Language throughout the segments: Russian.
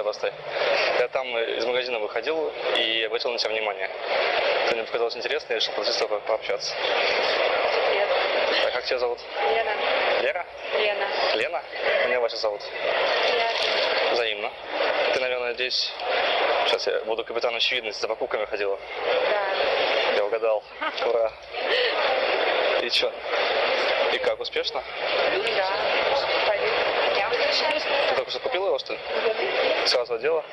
станция Росты. Я там э, из магазина выходил и обратил на тебя внимание. Ты мне показалось интересно, и решил с тобой пообщаться. Привет. А как тебя зовут? Лена. Лера? Лена. Лена? Меня Вася зовут. Лена. Взаимно. Ты, наверное, здесь... Сейчас я буду капитан очевидности за покупками ходила. Да. Я угадал. Ура. И что? И как, успешно? Да. Купила его, что ли? Сразу одела?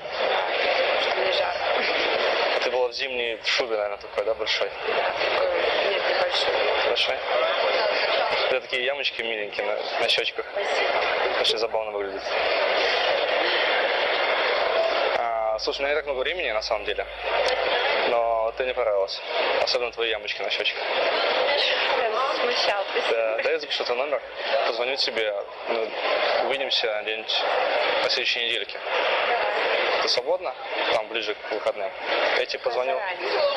Что мне жарко. Ты была в зимней в шубе, наверное, такой, да, большой? Нет, небольшой. Большой? У тебя такие ямочки миленькие на, на щечках. Спасибо. Очень забавно выглядит. А, слушай, у меня не так много времени, на самом деле. Ты мне понравилась. Особенно твои ямочки на щечках. Смущал. Да, да я запишу твой номер, позвоню тебе, ну, увидимся где-нибудь на следующей недельке. Ты свободна? Там, ближе к выходным. Я тебе позвоню,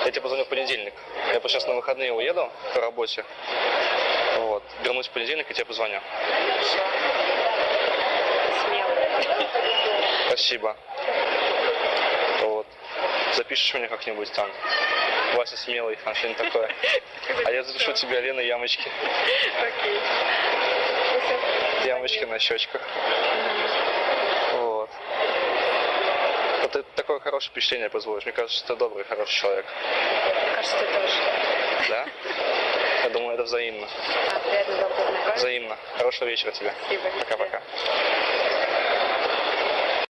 я тебе позвоню в понедельник. Я сейчас на выходные уеду по работе. Вот. Вернусь в понедельник и тебе позвоню. Спасибо. Запишешь меня как-нибудь там. Вася смелый, там что-нибудь такое. А я запишу тебе Лена ямочки. Окей. Ямочки на щечках. Вот. Вот ты такое хорошее впечатление производишь. Мне кажется, что ты добрый, хороший человек. Кажется, ты тоже. Да? Я думаю, это взаимно. А, приятно было познакомиться. Взаимно. Хорошего вечера тебе. Спасибо. Пока-пока.